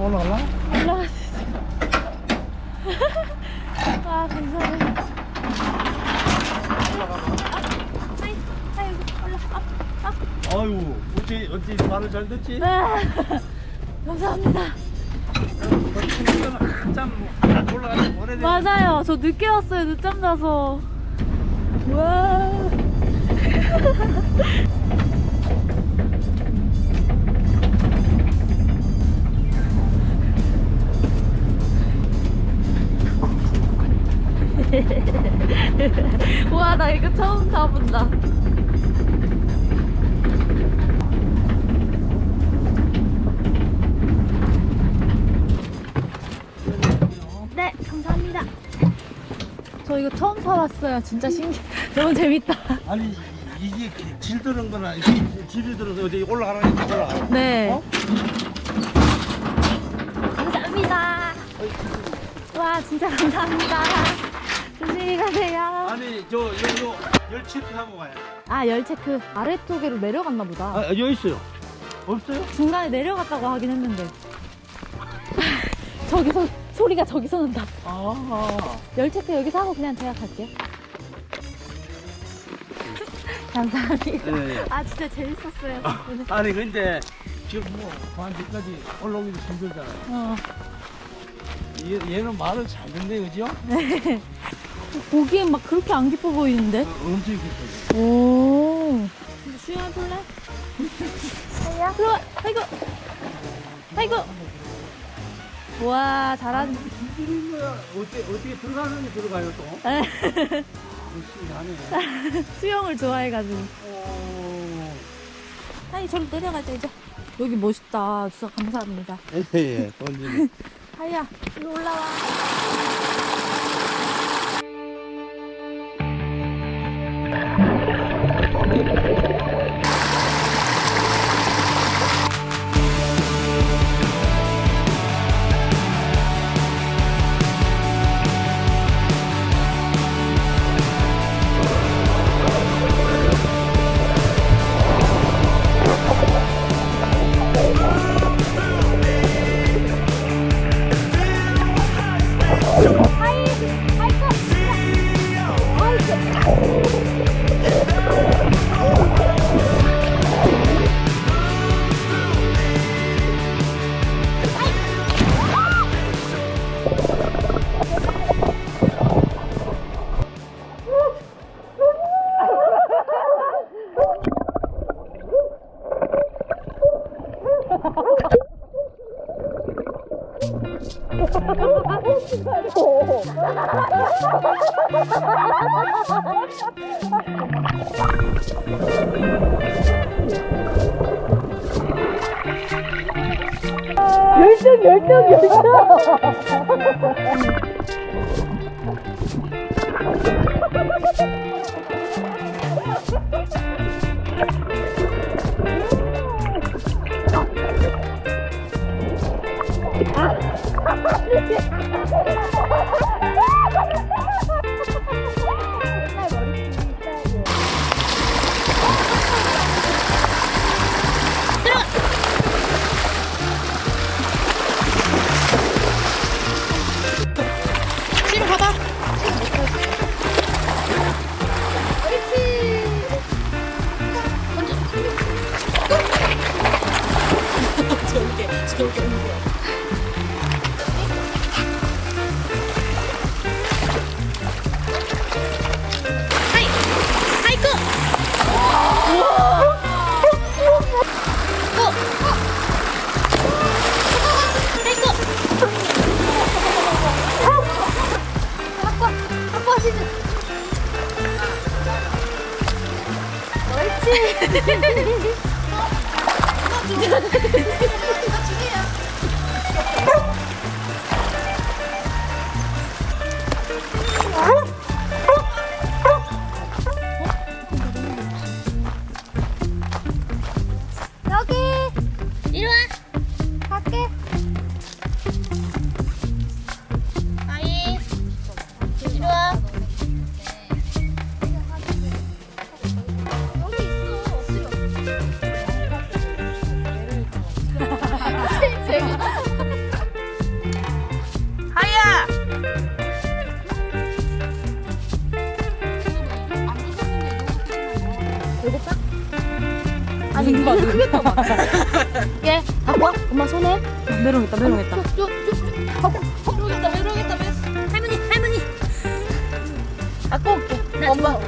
올라갈라? 올라갈 수 있어 아 감사해 아유, 어찌 어찌 말을 잘 듣지? 네. 감사합니다. 한참 올라가서 보내. 맞아요, 저 늦게 왔어요. 늦잠 자서. 와. 와, 나 이거 처음 타본다. 네, 감사합니다. 저 이거 처음 사봤어요. 진짜 신기. 너무 재밌다. 아니 이게 질 드는 거나 질이 들어서 어디 올라가는 게 올라가 네. 어? 감사합니다. 와, 진짜 감사합니다. 조심히 가세요. 아니 저 여기 열체크 하고 가요 아, 열 체크 아래쪽으로 내려갔나 보다. 아 여기 있어요 없어요? 중간에 내려갔다고 하긴 했는데. 저기서 소리가 저기서 난다. 아 열 체크 여기서 하고 그냥 제가 갈게요. 감사합니다. 예, 예. 아, 진짜 재밌었어요. 덕분에. 아니 근데 지금 뭐 반지까지 올라오기도 힘들잖아요 어. 얘, 얘는 말을 잘 듣네 그죠? 네. 보기엔 막 그렇게 안 기뻐 보이는데? 어, 엄청 깊어요 오. 수영해볼래? 아야. 들어와. 아이고. 아이고. 와, 잘하는. 힘들은 거야 어떻게 어떻게 들어가는 게 들어가요 또? 에, 열심히 하네 수영을 좋아해가지고. 오. 아니, 저리 내려가자, 이제. 여기 멋있다. 진짜 감사합니다. 예예 던지네 하야, 이리 올라와. 하이, 열정, 열정, 열정. ハハハハ! 되겠다? 아니 눈봐 크게 떠봐. 예 갖고 엄마 손에. 메롱했다 메롱했다. 쭉쭉쭉 갖고 메롱했다 메롱했다 할머니 할머니. 갖고 올게. 엄마.